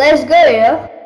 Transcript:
Let's go.